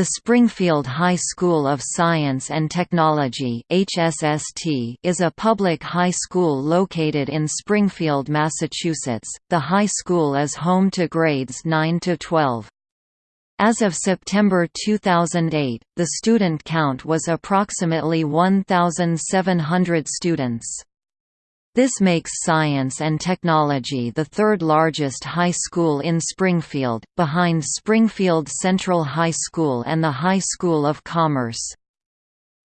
The Springfield High School of Science and Technology (HSST) is a public high school located in Springfield, Massachusetts. The high school is home to grades 9 to 12. As of September 2008, the student count was approximately 1,700 students. This makes science and technology the third largest high school in Springfield, behind Springfield Central High School and the High School of Commerce.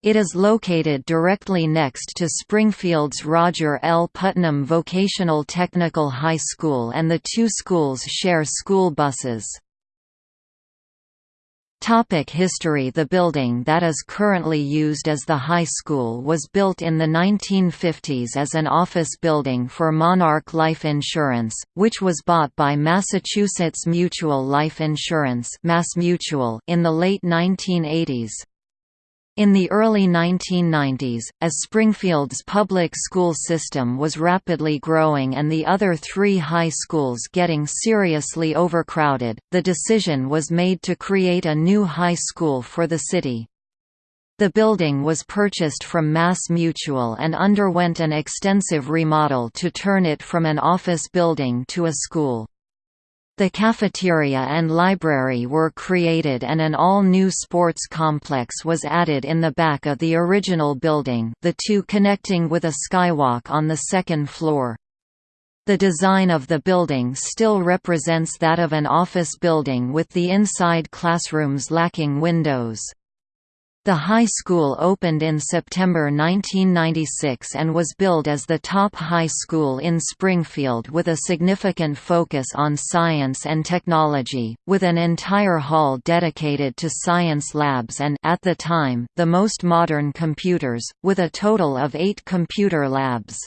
It is located directly next to Springfield's Roger L. Putnam Vocational Technical High School and the two schools share school buses. Topic history The building that is currently used as the high school was built in the 1950s as an office building for Monarch Life Insurance, which was bought by Massachusetts Mutual Life Insurance in the late 1980s. In the early 1990s, as Springfield's public school system was rapidly growing and the other three high schools getting seriously overcrowded, the decision was made to create a new high school for the city. The building was purchased from Mass Mutual and underwent an extensive remodel to turn it from an office building to a school. The cafeteria and library were created and an all-new sports complex was added in the back of the original building the two connecting with a skywalk on the second floor. The design of the building still represents that of an office building with the inside classrooms lacking windows. The high school opened in September 1996 and was billed as the top high school in Springfield with a significant focus on science and technology, with an entire hall dedicated to science labs and at the time, the most modern computers, with a total of eight computer labs.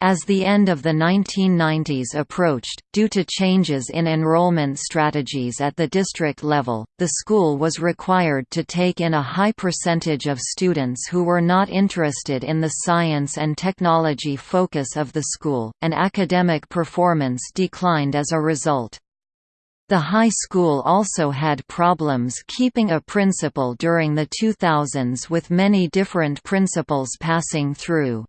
As the end of the 1990s approached, due to changes in enrollment strategies at the district level, the school was required to take in a high percentage of students who were not interested in the science and technology focus of the school, and academic performance declined as a result. The high school also had problems keeping a principal during the 2000s with many different principals passing through.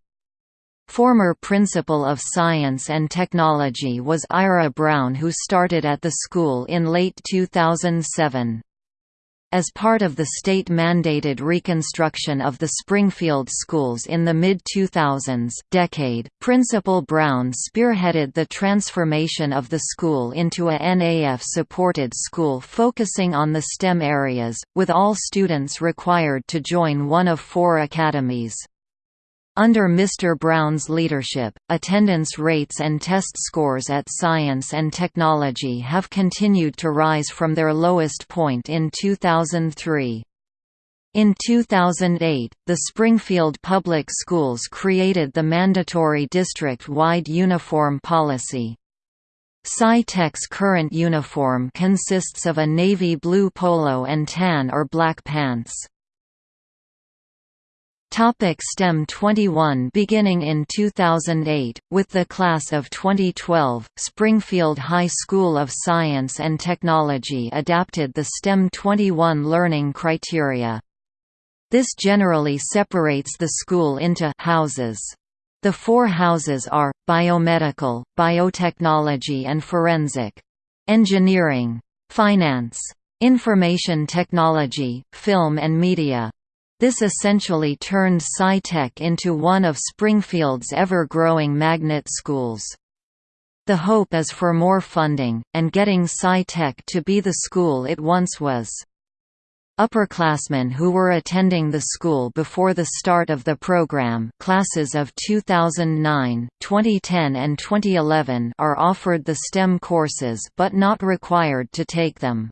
Former Principal of Science and Technology was Ira Brown who started at the school in late 2007. As part of the state-mandated reconstruction of the Springfield schools in the mid-2000s decade, Principal Brown spearheaded the transformation of the school into a NAF-supported school focusing on the STEM areas, with all students required to join one of four academies. Under Mr. Brown's leadership, attendance rates and test scores at science and technology have continued to rise from their lowest point in 2003. In 2008, the Springfield Public Schools created the mandatory district-wide uniform policy. Sci-Tech's current uniform consists of a navy blue polo and tan or black pants. Topic STEM 21 Beginning in 2008, with the class of 2012, Springfield High School of Science and Technology adapted the STEM 21 learning criteria. This generally separates the school into houses. The four houses are, biomedical, biotechnology and forensic. Engineering. Finance. Information technology, film and media. This essentially turned Sci-Tech into one of Springfield's ever-growing magnet schools. The hope is for more funding, and getting Sci-Tech to be the school it once was. Upperclassmen who were attending the school before the start of the program classes of 2009, 2010 and 2011 are offered the STEM courses but not required to take them.